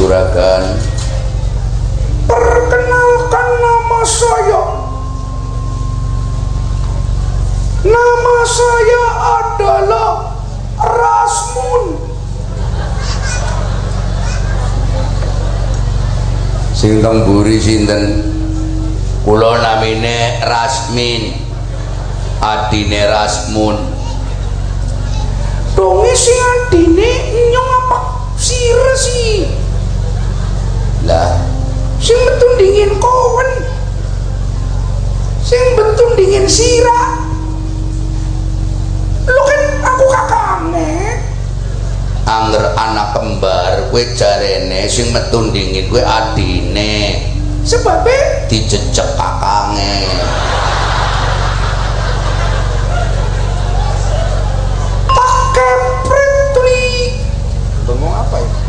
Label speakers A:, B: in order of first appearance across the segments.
A: Juragan?
B: perkenalkan nama saya nama saya adalah Rasmun
A: Sing teng mburi sinten? Kula namine Rasmin. Adine Rasmun.
B: dongi si adine nyong apa sih
A: Lah,
B: sing betun dingin kowen sing betun dingin sira. Lo kan aku kakaknya
A: anger anak kembar kowe jarene sing metu dingin kowe adine.
B: Sebabnya
A: dijejek kakange.
B: pakai pretli
A: Bengong apa ya?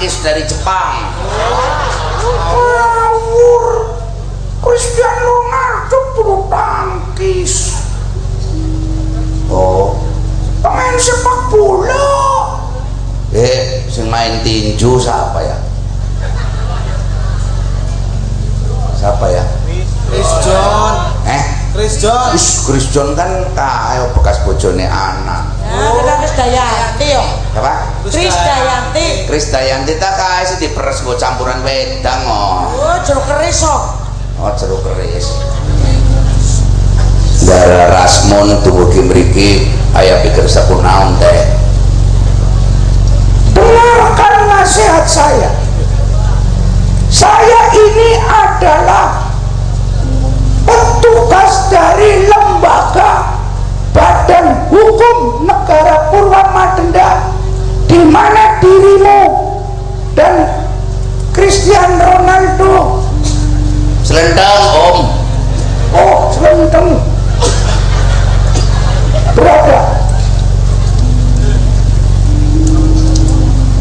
A: Tangkis dari Jepang
B: ngawur Cristiano Ronaldo bulu tangkis
A: Oh
B: pemain sepak bola
A: Eh, sing main tinju siapa ya? Siapa ya?
C: Chris John,
A: Eh,
B: Chris John
A: Wis Chris John kan kaya bekas bojone anak.
C: Ya, kita Kris Dayanti yo.
A: Apa?
C: Kris Dayanti.
A: Kris Dayanti tak kaya sih diperes go campuran wedang oh.
C: Oh, jeruk keris kok.
A: Oh jeruk keris. Dara Rasmon tubuh mriki aya pikir sapunaon teh.
B: dengarkan nasihat saya saya ini adalah petugas dari lembaga badan hukum negara Purwamadenda di mana dirimu? Dan Cristiano Ronaldo.
A: Selendang Om.
B: oh selendang. Berada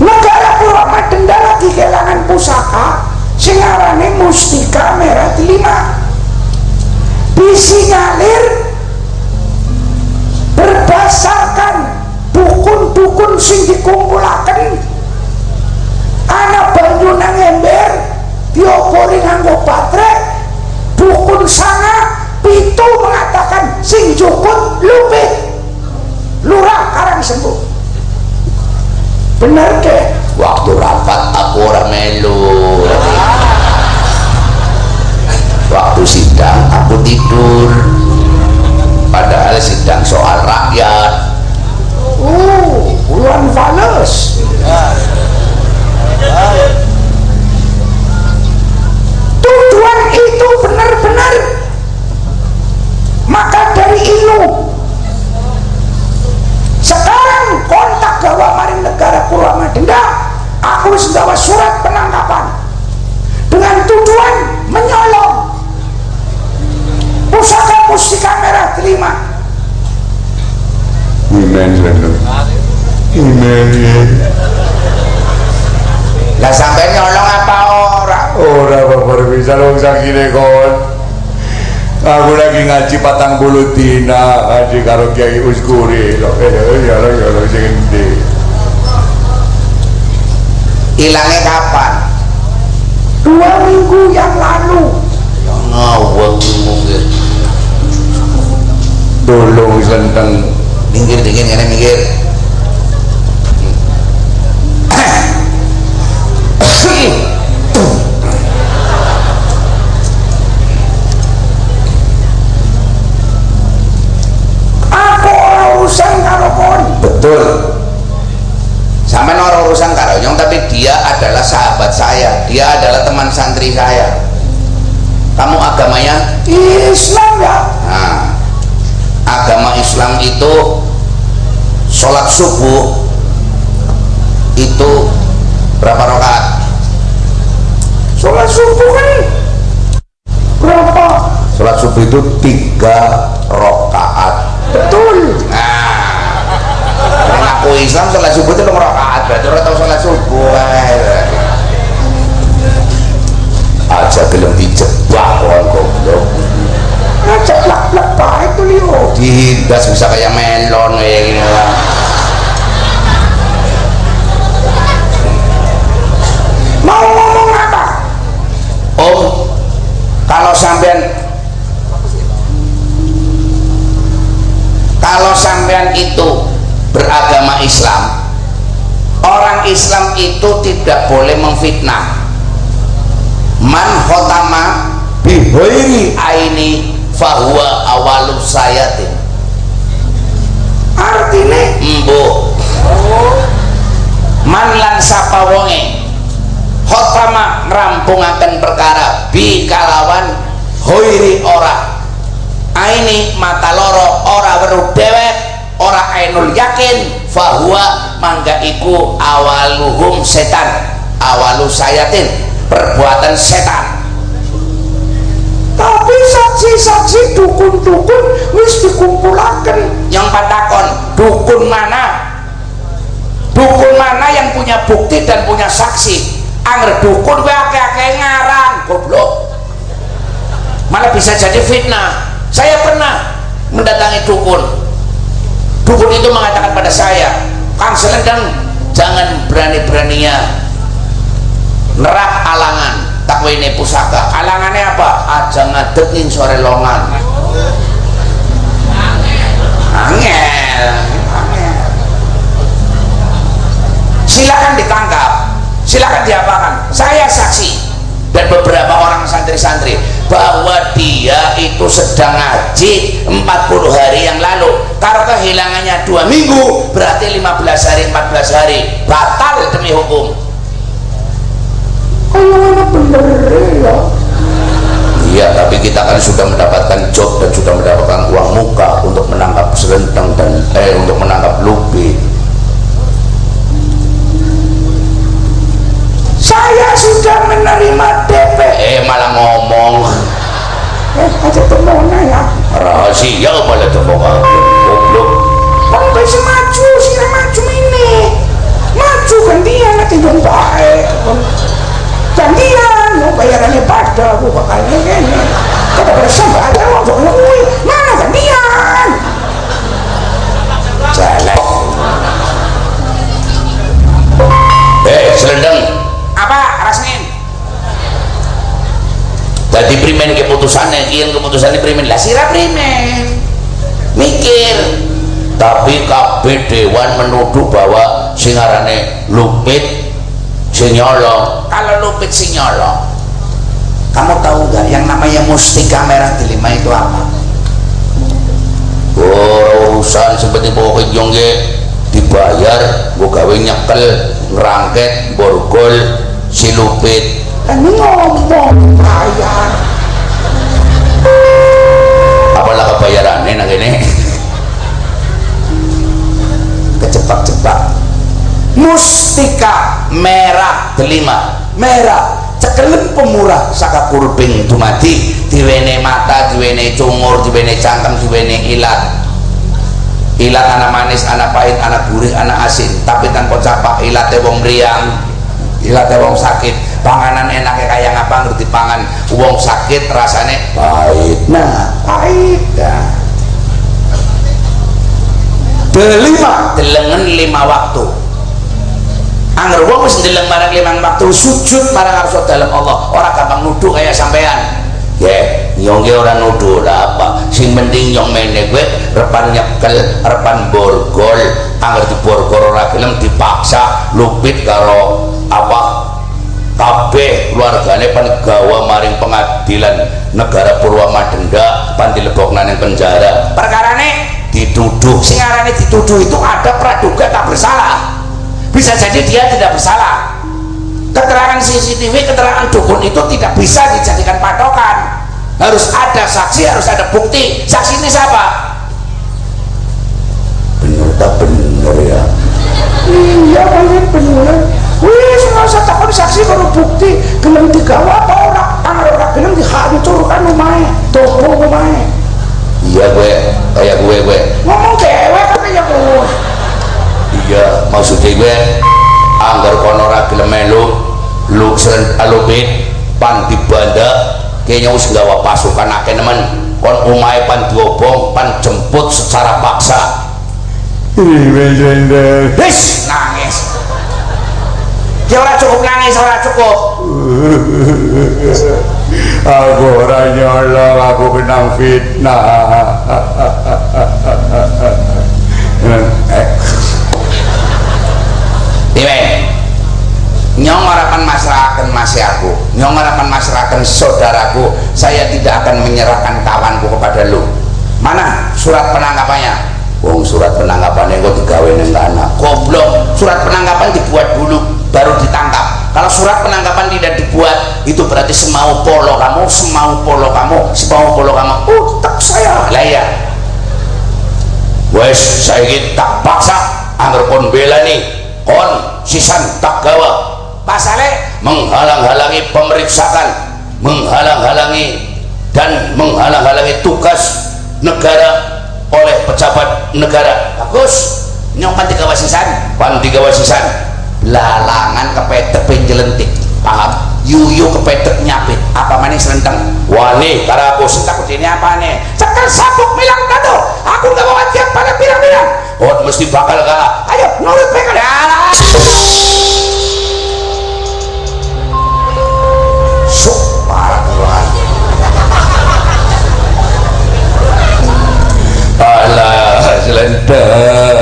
B: negara Purwamadenda lagi kehilangan pusaka. Sing arane Mustika Merah Delima. Disinyalir berdasarkan dukun-dukun sing dikumpulaken ana banyu nang ember diopori nganggo baterai dukun sana pitu mengatakan sing jukut lupit lurah karang sembuh bener deh
A: Waktu rapat aku ora melu. Waktu sidang aku tidur. Padahal sidang soal rakyat.
D: Oh, we are.
A: Lah sampai nyolong apa ora?
D: Ora babar bisa wong sakine kon. Aku lagi ngaji patang bulu dina ngaji karo Kiai Uskuri. Lho, eh ya lho ya lho sing endi.
A: Hilangnya kapan?
B: dua minggu yang lalu
A: Ya ngawang mungkin.
D: Tolong selendang.
A: Minggir dingin ngene minggir.
B: Aku ora urusan karo kon
A: Betul. Sampai orang urusan karonyong tapi dia adalah sahabat saya. Dia adalah teman santri saya. Kamu agamanya?
B: Islam ya
A: Nah, agama Islam itu sholat subuh itu berapa rakaat?
B: Sholat subuh kan berapa
A: Sholat subuh itu tiga rakaat.
B: betul
A: Nah, aku Islam sholat subuh itu nomor rakaat. Berarti orang tahu sholat subuh. eh. Aja belum dijebak orang goblok.
B: ngajak lak lak baik tuh
A: Dihidas bisa kayak melon kayak gini lah. Islam, orang Islam itu tidak boleh memfitnah. Man khotama bihoiri aini fahuwa awalu sayatin.
B: artinya
A: Embo. Man lan sapa wonge khotama ngrampungaken perkara bi kalawan hoiri ora aini mata loro ora weruh dewek ora ainul yakin fahuwa mangga iku awaluhum setan awalu sayatin perbuatan setan.
B: Tapi saksi-saksi dukun-dukun wis dikumpulaken.
A: Yang patakon dukun mana? Dukun mana yang punya bukti dan punya saksi? Angger dukun akeh-akeh ngarang goblok. Malah bisa jadi fitnah. Saya pernah mendatangi dukun dukun itu mengatakan pada saya kang selendang jangan berani-beraninya nerak alangan takwine pusaka. Alangannya apa? Aja ngadeg sore longan. Angel. Silakan ditangkap silakan diapakan. Saya saksi dan beberapa orang santri-santri bahwa dia itu sedang ngaji 40 hari yang lalu. Kalau kehilangannya dua minggu berarti 15 hari 14 hari. Batal demi rahasia malah terbuka goblok
B: Kan bisa maju, sih maju ini. Maju gantian nanti dong baik. Gantian, mau bayarannya pada aku bakal ini. Kata pada sampai ada waktu ngomong, mana gantian?
A: jelek eh selendang
B: Apa rasmin?
A: Jadi primen keputusannya, kian keputusannya primen. Lah sirah primen. Mikir. Tapi kabeh dewan menuduh bahwa singarane lupit sinyolong kalau lupit sinyolong kamu tahu nggak yang namanya mustika merah delima itu apa? Urusan seperti bawa kenyong dibayar gua gawe nyekel ngerangket borgol si lupit.
B: Kan ngomong bayar.
A: Apalah kebayarannya nang ini. Kejebak-jebak mustika merah delima. Merah. Cekelen pemurah saka kurbing dumadi. Diwene mata diwene cungur diwene cangkem diwene ilat. Ilat anak manis anak pahit anak gurih anak asin. Tapi tanpa capak ilatnya wong meriang. Ilatnya wong sakit. Panganan enaknya kayak ngapa? Ngerti pangan. Wong sakit rasanya pahit. Nah pahit delima. Delengen lima waktu. Angger wong wis ndeleng marang limang waktu sujud marang ngarsa dalem Allah. Ora gampang nuduh kayak sampean. Ya nyong ge ora nuduh lah apa. Sing penting nyong mene gue repan nyekel repan borgol. Angger di borgol ora gelem dipaksa lupit karo apa? Kabeh keluargane pan gawa maring pengadilan negara Purwamadenda pan dilebokna ning penjara. Perkarane dituduh sing arane dituduh itu ada praduga tak bersalah. Bisa jadi dia tidak bersalah. Keterangan CCTV keterangan dukun itu tidak bisa dijadikan patokan. Harus ada saksi harus ada bukti. Saksi ini siapa? Bener tak bener ya?
B: Iya banyak bener. Wis nggak usah takut saksi kalau bukti gelem digawa apa orang
A: wis gawa pasukan akeh nemen kon umahe pan diobong pan jemput secara paksa. Wis nangis. Ya ora cukup nangis ora cukup.
D: Aku ora nyolong aku kena fitnah.
A: Iwe nyong harapan masyarakat masih aku nyong harapan masyarakat saudaraku saya tidak akan menyerahkan kawanku kepada lu. Mana surat penangkapannya? Wong surat penangkapannya kok digawe neng tanah goblok surat penangkapan dibuat dulu baru ditangkap. Kalau surat penangkapan tidak dibuat itu berarti semau polo kamu semau polo kamu semau polo kamu. Utak saya. Lah ya wes saya tak paksa anggar kon bela nih kon sisan tak gawa. Pasalnya menghalang-halangi pemeriksaan menghalang-halangi dan menghalang-halangi tugas negara oleh pejabat negara. Bagus. Nyong panti kawasisan panti kawasisan lalangan kepedek penjelentik. Paham? Yuyu kepedek nyapit. Apa maning selentang wani karena aku sentak ini apa nih? Cekal sabuk milang kado aku gak bawa tiap pada pirang-pirang. Oh mesti bakal kalah ayo nurut mereka. Dah and uh,